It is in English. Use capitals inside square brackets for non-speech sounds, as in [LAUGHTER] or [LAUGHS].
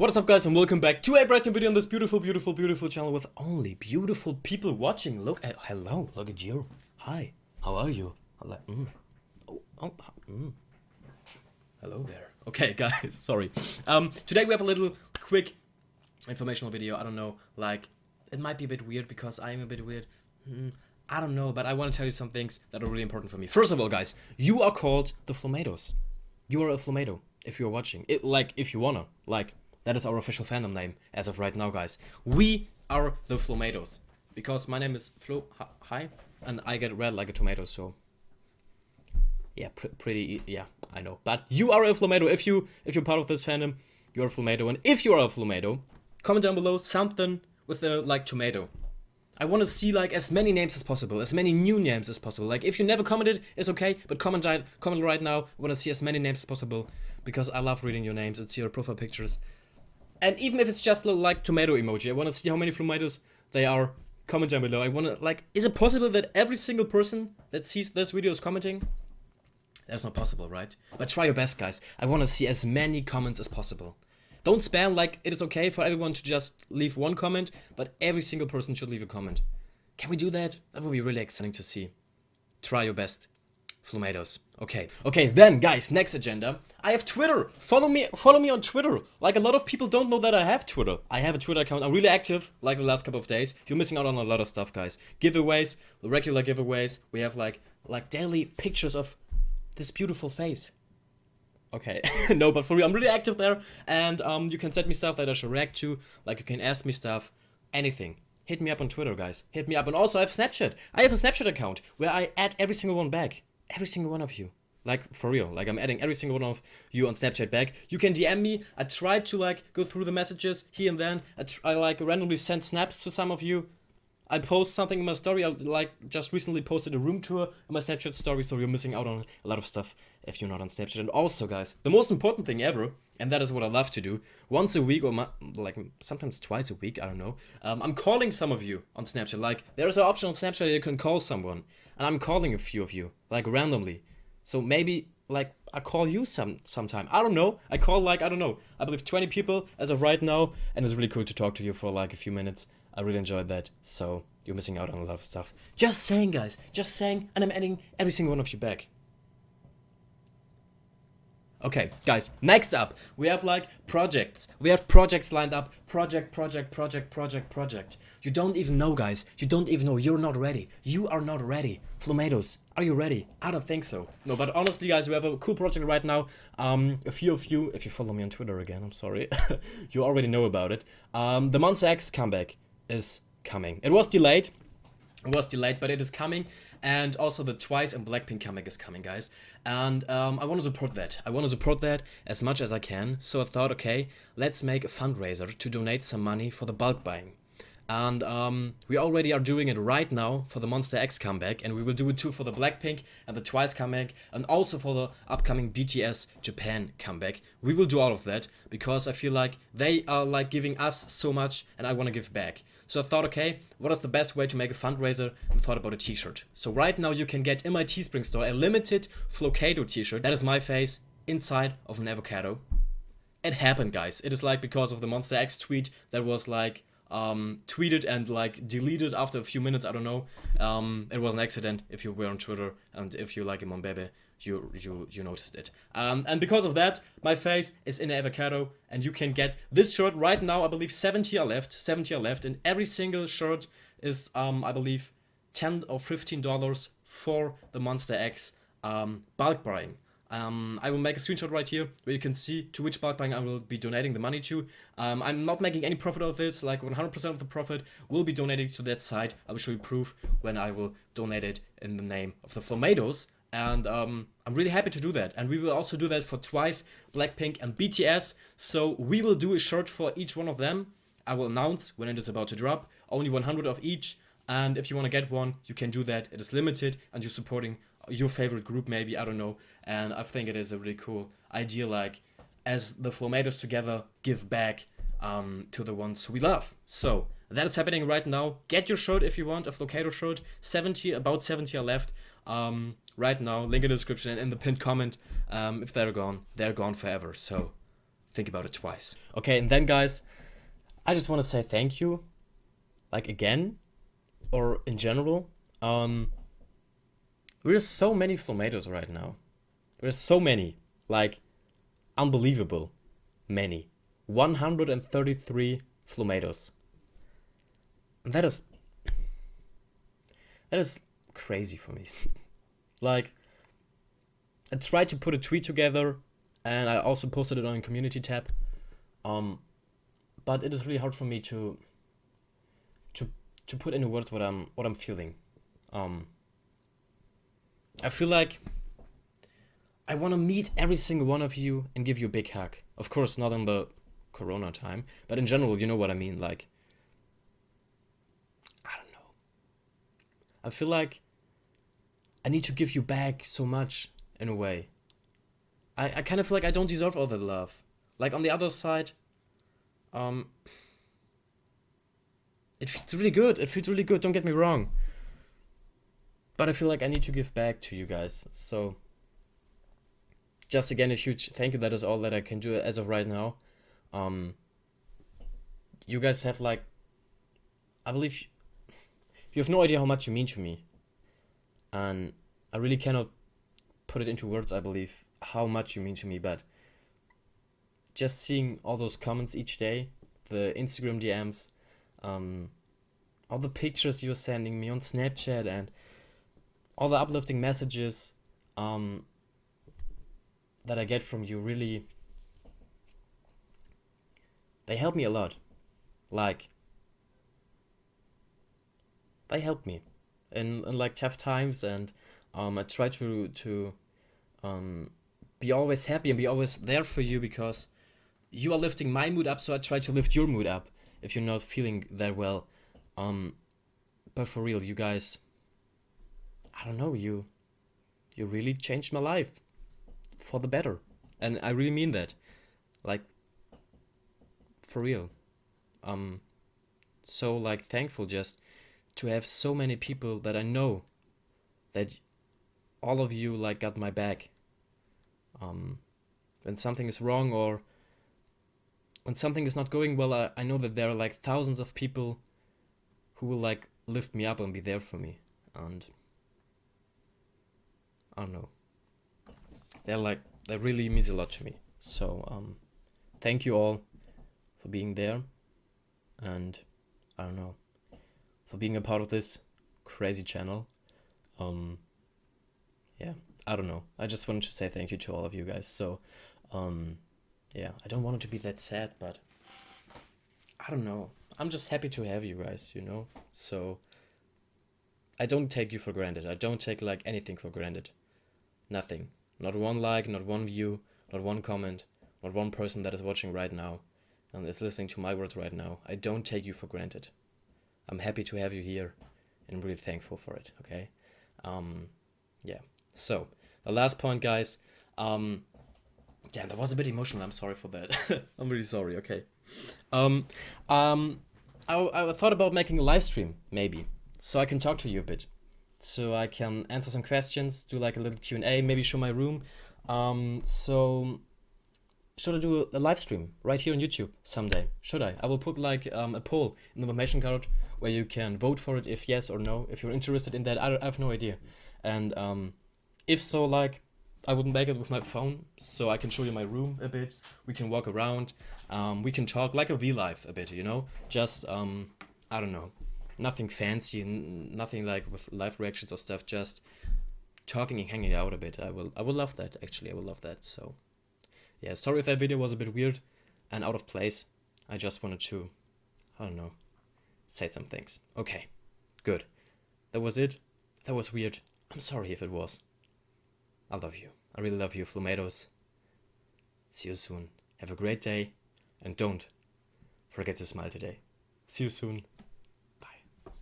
What is up guys and welcome back to a new video on this beautiful, beautiful, beautiful channel with only beautiful people watching. Look at, hello, look at you. Hi, how are you? Hello, mm. oh, oh, mm. hello there. Okay [LAUGHS] guys, sorry. Um, today we have a little quick informational video. I don't know, like, it might be a bit weird because I'm a bit weird. Mm, I don't know, but I want to tell you some things that are really important for me. First of all, guys, you are called the Flomatoes. You are a Flomato if you're watching. It, like, if you wanna. Like, that is our official fandom name as of right now, guys. We are the Flomatoes. Because my name is Flo, hi, and I get red like a tomato, so... Yeah, pr pretty, yeah, I know. But you are a Flomato. If, you, if you're part of this fandom, you're a Flomato. And if you are a Flomato, comment down below something with a, like, tomato. I want to see like as many names as possible, as many new names as possible. Like if you never commented, it's okay, but comment right, comment right now. I want to see as many names as possible because I love reading your names. and It's your profile pictures. And even if it's just like tomato emoji, I want to see how many tomatoes they are. Comment down below. I want to like, is it possible that every single person that sees this video is commenting? That's not possible, right? But try your best, guys. I want to see as many comments as possible. Don't spam like it is okay for everyone to just leave one comment, but every single person should leave a comment. Can we do that? That would be really exciting to see. Try your best. Flomatoes. Okay. Okay, then guys, next agenda. I have Twitter. Follow me follow me on Twitter. Like a lot of people don't know that I have Twitter. I have a Twitter account. I'm really active like the last couple of days. You're missing out on a lot of stuff, guys. Giveaways, regular giveaways. We have like like daily pictures of this beautiful face. Okay, [LAUGHS] no, but for real, I'm really active there, and um, you can send me stuff that I should react to, like you can ask me stuff, anything. Hit me up on Twitter, guys. Hit me up, and also I have Snapchat. I have a Snapchat account where I add every single one back. Every single one of you. Like, for real. Like, I'm adding every single one of you on Snapchat back. You can DM me. I tried to, like, go through the messages here and then. I, I like, randomly send snaps to some of you. I post something in my story. I like just recently posted a room tour in my Snapchat story, so you're missing out on a lot of stuff if you're not on Snapchat. And also, guys, the most important thing ever, and that is what I love to do, once a week or like sometimes twice a week, I don't know. Um, I'm calling some of you on Snapchat. Like there's an option on Snapchat you can call someone, and I'm calling a few of you like randomly. So maybe like I call you some sometime. I don't know. I call like I don't know. I believe 20 people as of right now, and it's really cool to talk to you for like a few minutes. I really enjoyed that. So you're missing out on a lot of stuff. Just saying, guys. Just saying, and I'm adding every single one of you back. Okay, guys, next up, we have like projects. We have projects lined up. Project, project, project, project, project. You don't even know, guys. You don't even know. You're not ready. You are not ready. Flomatoes, are you ready? I don't think so. No, but honestly, guys, we have a cool project right now. Um, a few of you, if you follow me on Twitter again, I'm sorry, [LAUGHS] you already know about it. Um, the Monsta X comeback is coming. It was delayed. Was delayed, but it is coming. And also the Twice and Blackpink comeback is coming, guys. And um, I want to support that. I want to support that as much as I can. So I thought, okay, let's make a fundraiser to donate some money for the bulk buying. And um, we already are doing it right now for the Monsta X comeback, and we will do it too for the Blackpink and the Twice comeback, and also for the upcoming BTS Japan comeback. We will do all of that because I feel like they are like giving us so much, and I want to give back. So I thought, okay, what is the best way to make a fundraiser? And thought about a t-shirt. So right now you can get in my Teespring store a limited Flocado t-shirt. That is my face inside of an avocado. It happened, guys. It is like because of the Monsta X tweet that was like um, tweeted and like deleted after a few minutes. I don't know. Um, it was an accident. If you were on Twitter and if you like Imon Bebe, you you you noticed it. Um, and because of that, my face is in avocado, and you can get this shirt right now. I believe 70 are left. 70 are left, and every single shirt is um, I believe 10 or 15 dollars for the Monsta X um, bulk buying. Um, I will make a screenshot right here where you can see to which bulk buying I will be donating the money to. Um, I'm not making any profit out of this, like 100% of the profit will be donated to that site. I will show you proof when I will donate it in the name of the Flomatoes. And um, I'm really happy to do that. And we will also do that for Twice, Blackpink and BTS. So we will do a shirt for each one of them. I will announce when it is about to drop. Only 100 of each. And if you want to get one, you can do that. It is limited and you're supporting your favorite group maybe, I don't know. And I think it is a really cool idea like as the Flomatoes together give back um, to the ones we love. So that is happening right now. Get your shirt if you want, a Flocado shirt. 70, about 70 are left um, right now. Link in the description and in the pinned comment. Um, if they're gone, they're gone forever. So think about it twice. Okay, and then guys, I just want to say thank you, like again, or in general. Um, there's so many Flomatoes right now. There's so many, like, unbelievable many. 133 Flomatoes. That is, that is crazy for me. [LAUGHS] like, I tried to put a tweet together, and I also posted it on community tab. Um, but it is really hard for me to to to put into words what I'm what I'm feeling. Um, I feel like I want to meet every single one of you and give you a big hug. Of course, not in the Corona time, but in general, you know what I mean. Like, I don't know. I feel like I need to give you back so much in a way. I, I kind of feel like I don't deserve all that love. Like on the other side, um, it feels really good. It feels really good. Don't get me wrong. But I feel like I need to give back to you guys. So, just again, a huge thank you. That is all that I can do as of right now. Um, you guys have like, I believe, you have no idea how much you mean to me. And I really cannot put it into words, I believe, how much you mean to me, but just seeing all those comments each day, the Instagram DMs, um, all the pictures you're sending me on Snapchat, and all the uplifting messages um, that I get from you really they help me a lot. Like they help me in, in like tough times and um, I try to to um, be always happy and be always there for you because you are lifting my mood up, so I try to lift your mood up if you're not feeling that well. Um, but for real, you guys, I don't know, you, you really changed my life for the better, and I really mean that, like, for real. Um, so like thankful just to have so many people that I know that all of you like got my back. Um, when something is wrong or when something is not going well I, I know that there are like thousands of people who will like lift me up and be there for me. And I don't know they're like that really means a lot to me so um thank you all for being there and I don't know for being a part of this crazy channel um yeah, I don't know. I just wanted to say thank you to all of you guys. So, um, yeah, I don't want it to be that sad, but I don't know. I'm just happy to have you guys, you know? So, I don't take you for granted. I don't take like anything for granted. Nothing. Not one like, not one view, not one comment, not one person that is watching right now and is listening to my words right now. I don't take you for granted. I'm happy to have you here and I'm really thankful for it, okay? Um, yeah. So, the last point, guys. Um, yeah, that was a bit emotional. I'm sorry for that. [LAUGHS] I'm really sorry. Okay. Um, um, I, I thought about making a live stream, maybe, so I can talk to you a bit. So I can answer some questions, do like a little Q&A, maybe show my room. Um, so should I do a, live stream right here on YouTube someday? Should I? I will put like um, a poll in the information card where you can vote for it if yes or no. If you're interested in that, I, I have no idea. And um, if so, like, I would make it with my phone so I can show you my room a bit. We can walk around. Um, we can talk like a life a bit, you know? Just, um, I don't know. Nothing fancy, nothing like with live reactions or stuff. Just talking and hanging out a bit. I will, I will love that. Actually, I will love that. So, yeah. Sorry if that video was a bit weird and out of place. I just wanted to, I don't know, say some things. Okay, good. That was it. That was weird. I'm sorry if it was. I love you. I really love you, Flomatoes. See you soon. Have a great day. And don't forget to smile today. See you soon.